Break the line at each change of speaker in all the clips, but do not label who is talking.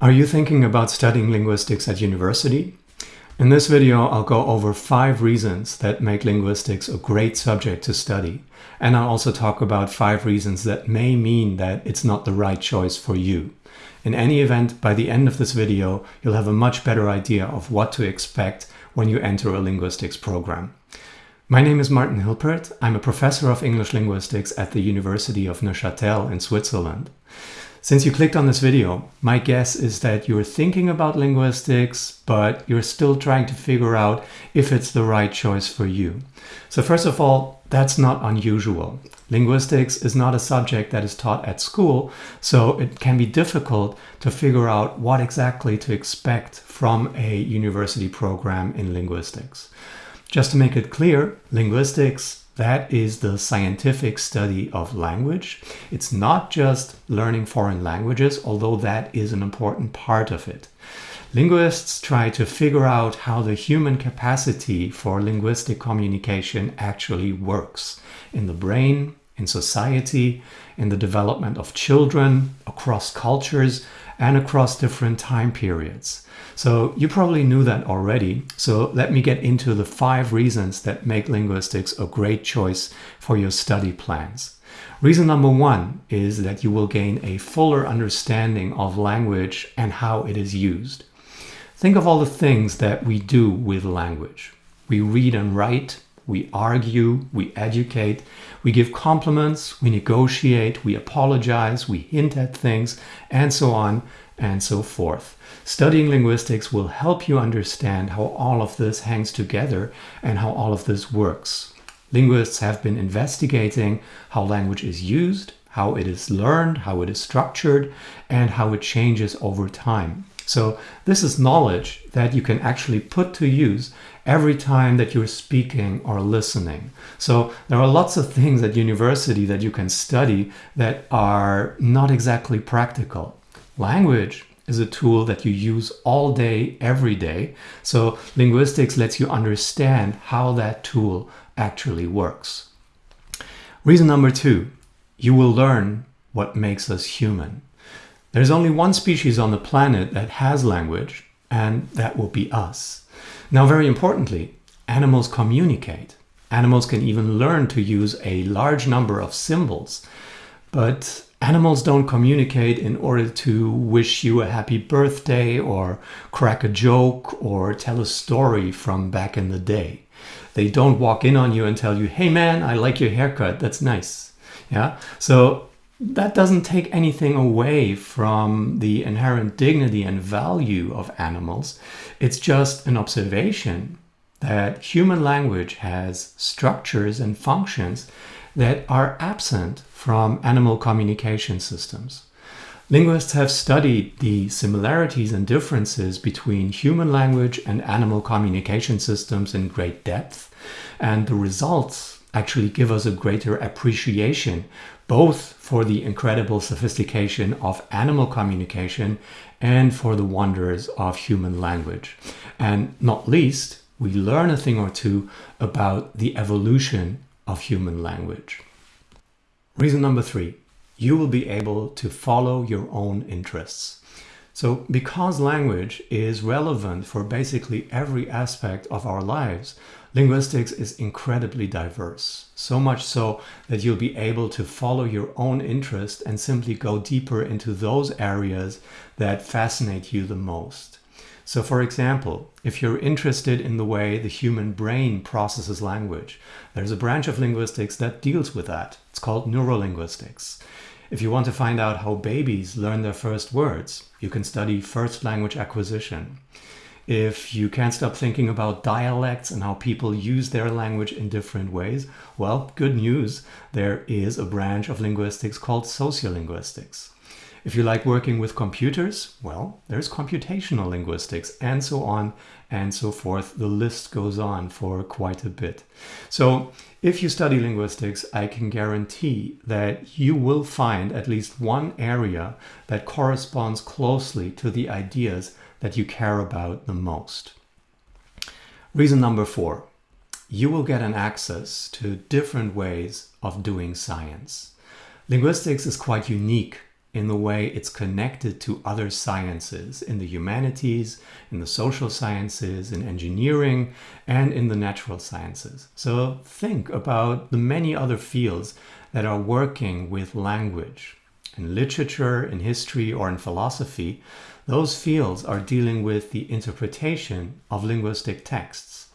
Are you thinking about studying linguistics at university? In this video, I'll go over five reasons that make linguistics a great subject to study. And I'll also talk about five reasons that may mean that it's not the right choice for you. In any event, by the end of this video, you'll have a much better idea of what to expect when you enter a linguistics program. My name is Martin Hilpert. I'm a professor of English linguistics at the University of Neuchâtel in Switzerland. Since you clicked on this video, my guess is that you're thinking about linguistics, but you're still trying to figure out if it's the right choice for you. So first of all, that's not unusual. Linguistics is not a subject that is taught at school, so it can be difficult to figure out what exactly to expect from a university program in linguistics. Just to make it clear, linguistics that is the scientific study of language. It's not just learning foreign languages, although that is an important part of it. Linguists try to figure out how the human capacity for linguistic communication actually works in the brain, in society, in the development of children, across cultures, and across different time periods. So you probably knew that already. So let me get into the five reasons that make linguistics a great choice for your study plans. Reason number one is that you will gain a fuller understanding of language and how it is used. Think of all the things that we do with language. We read and write, we argue, we educate, we give compliments, we negotiate, we apologize, we hint at things, and so on and so forth. Studying linguistics will help you understand how all of this hangs together and how all of this works. Linguists have been investigating how language is used, how it is learned, how it is structured, and how it changes over time. So this is knowledge that you can actually put to use every time that you're speaking or listening. So there are lots of things at university that you can study that are not exactly practical. Language is a tool that you use all day, every day. So linguistics lets you understand how that tool actually works. Reason number two, you will learn what makes us human. There's only one species on the planet that has language, and that will be us. Now, very importantly, animals communicate. Animals can even learn to use a large number of symbols. But Animals don't communicate in order to wish you a happy birthday or crack a joke or tell a story from back in the day. They don't walk in on you and tell you, hey man, I like your haircut, that's nice. Yeah, so that doesn't take anything away from the inherent dignity and value of animals. It's just an observation that human language has structures and functions that are absent from animal communication systems. Linguists have studied the similarities and differences between human language and animal communication systems in great depth, and the results actually give us a greater appreciation both for the incredible sophistication of animal communication and for the wonders of human language. And not least, we learn a thing or two about the evolution of human language. Reason number three, you will be able to follow your own interests. So because language is relevant for basically every aspect of our lives, linguistics is incredibly diverse. So much so that you'll be able to follow your own interest and simply go deeper into those areas that fascinate you the most. So for example, if you're interested in the way the human brain processes language, there's a branch of linguistics that deals with that. It's called neurolinguistics. If you want to find out how babies learn their first words, you can study first language acquisition. If you can't stop thinking about dialects and how people use their language in different ways, well, good news, there is a branch of linguistics called sociolinguistics. If you like working with computers, well, there's computational linguistics and so on and so forth. The list goes on for quite a bit. So if you study linguistics, I can guarantee that you will find at least one area that corresponds closely to the ideas that you care about the most. Reason number four, you will get an access to different ways of doing science. Linguistics is quite unique in the way it's connected to other sciences in the humanities, in the social sciences, in engineering, and in the natural sciences. So think about the many other fields that are working with language. In literature, in history, or in philosophy, those fields are dealing with the interpretation of linguistic texts.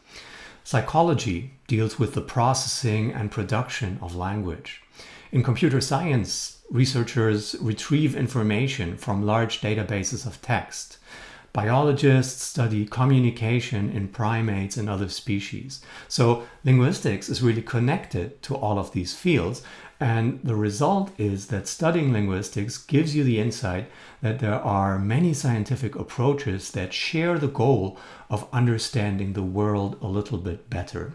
Psychology deals with the processing and production of language. In computer science, researchers retrieve information from large databases of text. Biologists study communication in primates and other species. So linguistics is really connected to all of these fields. And the result is that studying linguistics gives you the insight that there are many scientific approaches that share the goal of understanding the world a little bit better.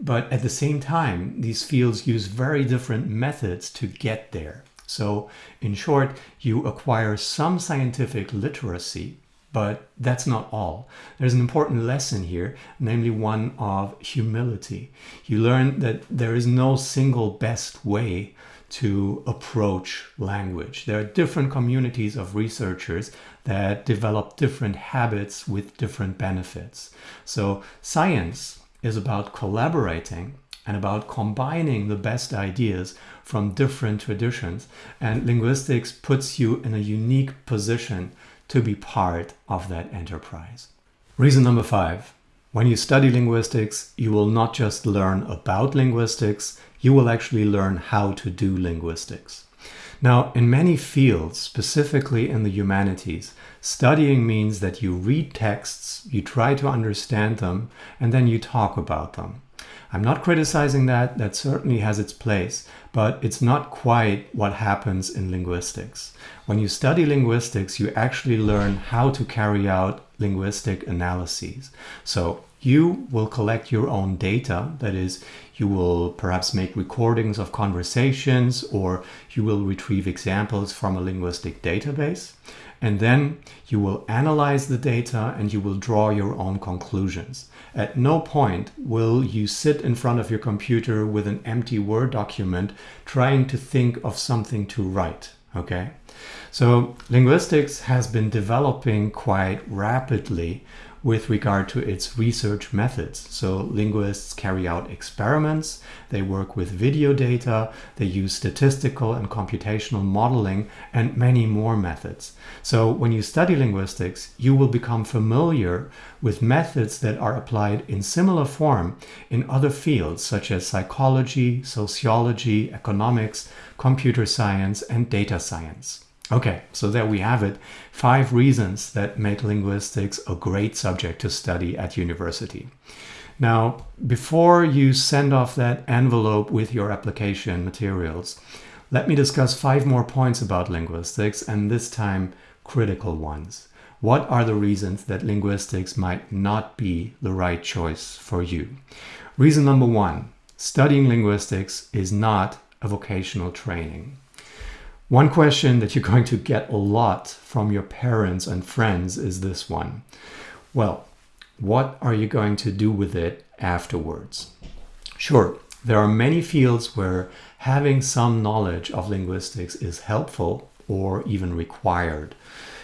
But at the same time, these fields use very different methods to get there. So in short, you acquire some scientific literacy but that's not all. There's an important lesson here, namely one of humility. You learn that there is no single best way to approach language. There are different communities of researchers that develop different habits with different benefits. So science is about collaborating and about combining the best ideas from different traditions. And linguistics puts you in a unique position to be part of that enterprise. Reason number five. When you study linguistics, you will not just learn about linguistics, you will actually learn how to do linguistics. Now, in many fields, specifically in the humanities, studying means that you read texts, you try to understand them, and then you talk about them. I'm not criticizing that, that certainly has its place, but it's not quite what happens in linguistics. When you study linguistics, you actually learn how to carry out linguistic analyses. So you will collect your own data, that is, you will perhaps make recordings of conversations or you will retrieve examples from a linguistic database. And then you will analyze the data and you will draw your own conclusions. At no point will you sit in front of your computer with an empty Word document trying to think of something to write, okay? So linguistics has been developing quite rapidly with regard to its research methods. So linguists carry out experiments, they work with video data, they use statistical and computational modeling, and many more methods. So when you study linguistics, you will become familiar with methods that are applied in similar form in other fields such as psychology, sociology, economics, computer science, and data science. Okay, so there we have it. Five reasons that make linguistics a great subject to study at university. Now, before you send off that envelope with your application materials, let me discuss five more points about linguistics and this time critical ones. What are the reasons that linguistics might not be the right choice for you? Reason number one, studying linguistics is not a vocational training. One question that you're going to get a lot from your parents and friends is this one. Well, what are you going to do with it afterwards? Sure, there are many fields where having some knowledge of linguistics is helpful or even required.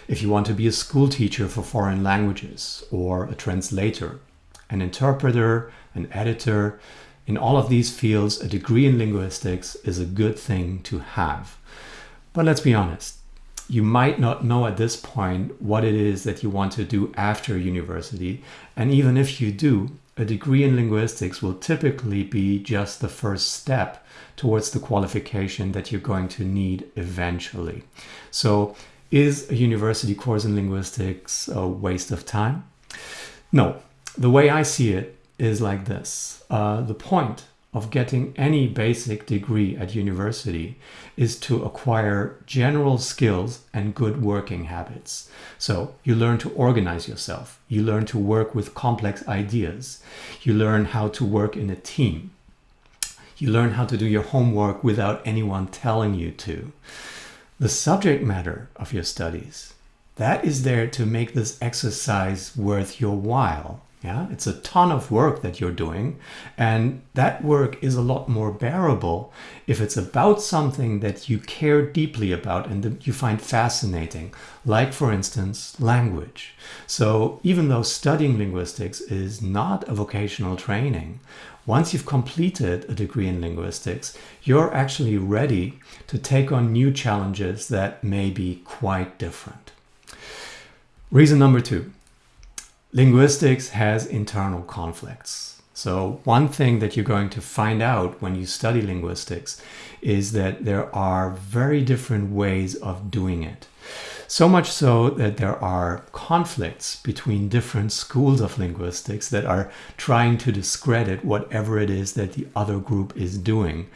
If you want to be a school teacher for foreign languages or a translator, an interpreter, an editor, in all of these fields, a degree in linguistics is a good thing to have. But let's be honest, you might not know at this point what it is that you want to do after university. And even if you do, a degree in linguistics will typically be just the first step towards the qualification that you're going to need eventually. So is a university course in linguistics a waste of time? No. The way I see it is like this. Uh, the point of getting any basic degree at university is to acquire general skills and good working habits. So you learn to organize yourself. You learn to work with complex ideas. You learn how to work in a team. You learn how to do your homework without anyone telling you to. The subject matter of your studies, that is there to make this exercise worth your while. Yeah, it's a ton of work that you're doing, and that work is a lot more bearable if it's about something that you care deeply about and that you find fascinating, like, for instance, language. So, even though studying linguistics is not a vocational training, once you've completed a degree in linguistics, you're actually ready to take on new challenges that may be quite different. Reason number two Linguistics has internal conflicts. So one thing that you're going to find out when you study linguistics is that there are very different ways of doing it. So much so that there are conflicts between different schools of linguistics that are trying to discredit whatever it is that the other group is doing.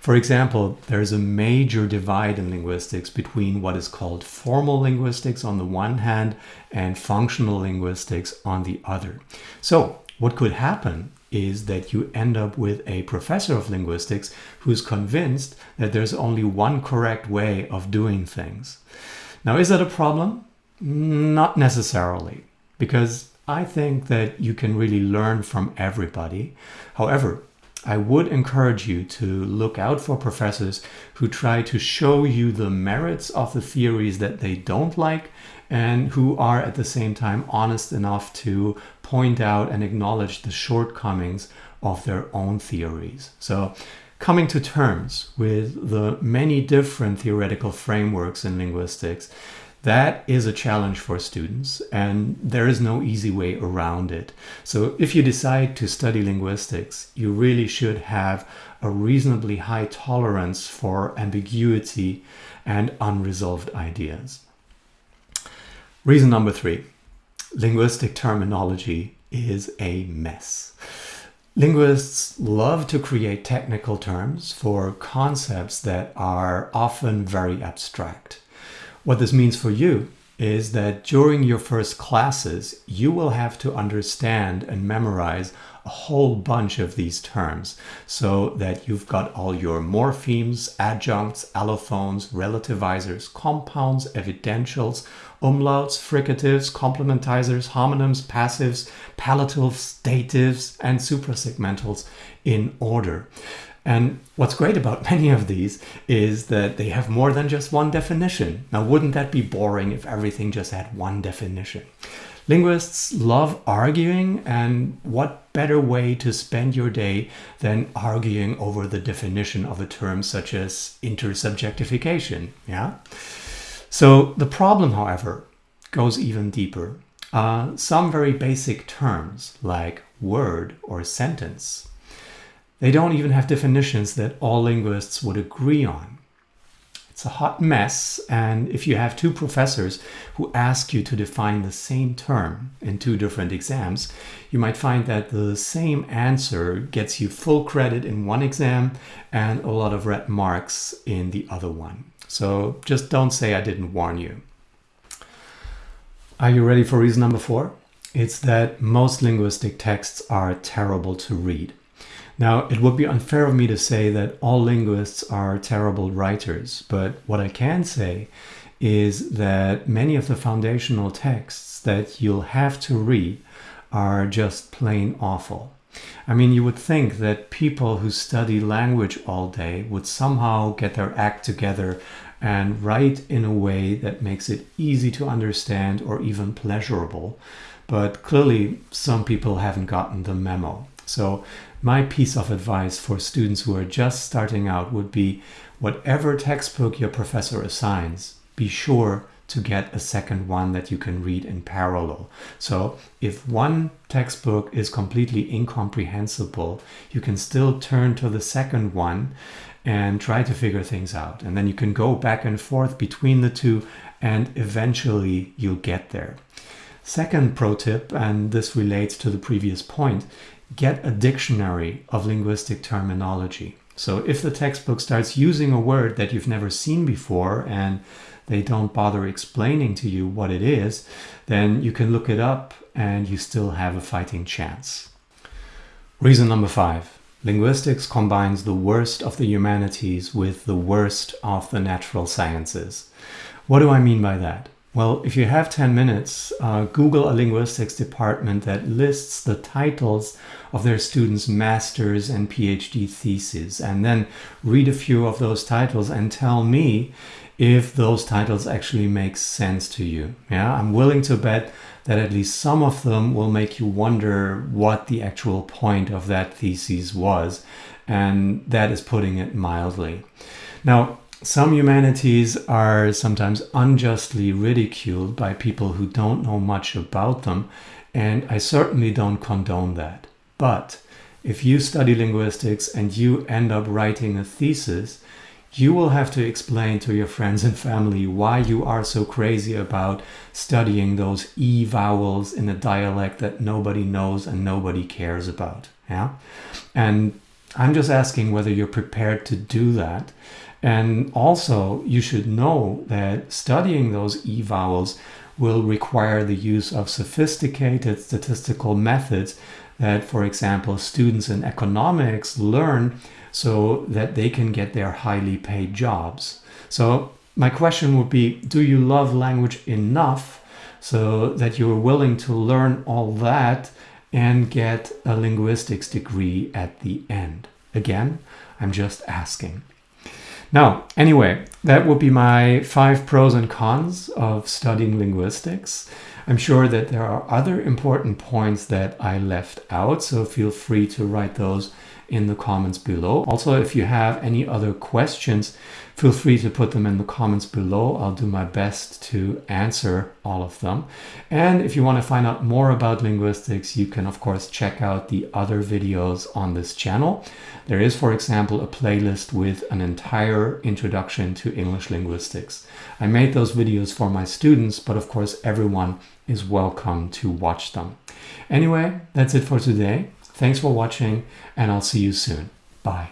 For example, there's a major divide in linguistics between what is called formal linguistics on the one hand and functional linguistics on the other. So what could happen is that you end up with a professor of linguistics who's convinced that there's only one correct way of doing things. Now, is that a problem? Not necessarily, because I think that you can really learn from everybody. However, I would encourage you to look out for professors who try to show you the merits of the theories that they don't like and who are at the same time honest enough to point out and acknowledge the shortcomings of their own theories. So coming to terms with the many different theoretical frameworks in linguistics that is a challenge for students and there is no easy way around it. So if you decide to study linguistics, you really should have a reasonably high tolerance for ambiguity and unresolved ideas. Reason number three, linguistic terminology is a mess. Linguists love to create technical terms for concepts that are often very abstract. What this means for you is that during your first classes, you will have to understand and memorize a whole bunch of these terms so that you've got all your morphemes, adjuncts, allophones, relativizers, compounds, evidentials, umlauts, fricatives, complementizers, homonyms, passives, palatals, datives, and suprasegmentals in order. And what's great about many of these is that they have more than just one definition. Now, wouldn't that be boring if everything just had one definition? Linguists love arguing, and what better way to spend your day than arguing over the definition of a term such as intersubjectification? Yeah. So the problem, however, goes even deeper. Uh, some very basic terms like word or sentence they don't even have definitions that all linguists would agree on. It's a hot mess, and if you have two professors who ask you to define the same term in two different exams, you might find that the same answer gets you full credit in one exam and a lot of red marks in the other one. So just don't say I didn't warn you. Are you ready for reason number four? It's that most linguistic texts are terrible to read. Now, it would be unfair of me to say that all linguists are terrible writers, but what I can say is that many of the foundational texts that you'll have to read are just plain awful. I mean, you would think that people who study language all day would somehow get their act together and write in a way that makes it easy to understand or even pleasurable. But clearly, some people haven't gotten the memo. So my piece of advice for students who are just starting out would be whatever textbook your professor assigns, be sure to get a second one that you can read in parallel. So if one textbook is completely incomprehensible, you can still turn to the second one and try to figure things out. And then you can go back and forth between the two and eventually you'll get there. Second pro tip, and this relates to the previous point, get a dictionary of linguistic terminology. So if the textbook starts using a word that you've never seen before and they don't bother explaining to you what it is, then you can look it up and you still have a fighting chance. Reason number five. Linguistics combines the worst of the humanities with the worst of the natural sciences. What do I mean by that? Well, if you have 10 minutes, uh, Google a linguistics department that lists the titles of their students' master's and PhD theses, and then read a few of those titles and tell me if those titles actually make sense to you. Yeah, I'm willing to bet that at least some of them will make you wonder what the actual point of that thesis was, and that is putting it mildly. Now, some humanities are sometimes unjustly ridiculed by people who don't know much about them, and I certainly don't condone that. But if you study linguistics and you end up writing a thesis, you will have to explain to your friends and family why you are so crazy about studying those E vowels in a dialect that nobody knows and nobody cares about. Yeah. And I'm just asking whether you're prepared to do that and also, you should know that studying those E vowels will require the use of sophisticated statistical methods that, for example, students in economics learn so that they can get their highly paid jobs. So my question would be, do you love language enough so that you're willing to learn all that and get a linguistics degree at the end? Again, I'm just asking. Now, anyway, that would be my five pros and cons of studying linguistics. I'm sure that there are other important points that I left out, so feel free to write those in the comments below. Also, if you have any other questions, feel free to put them in the comments below. I'll do my best to answer all of them. And if you want to find out more about linguistics, you can of course check out the other videos on this channel. There is, for example, a playlist with an entire introduction to English linguistics. I made those videos for my students, but of course everyone is welcome to watch them. Anyway, that's it for today. Thanks for watching and I'll see you soon. Bye.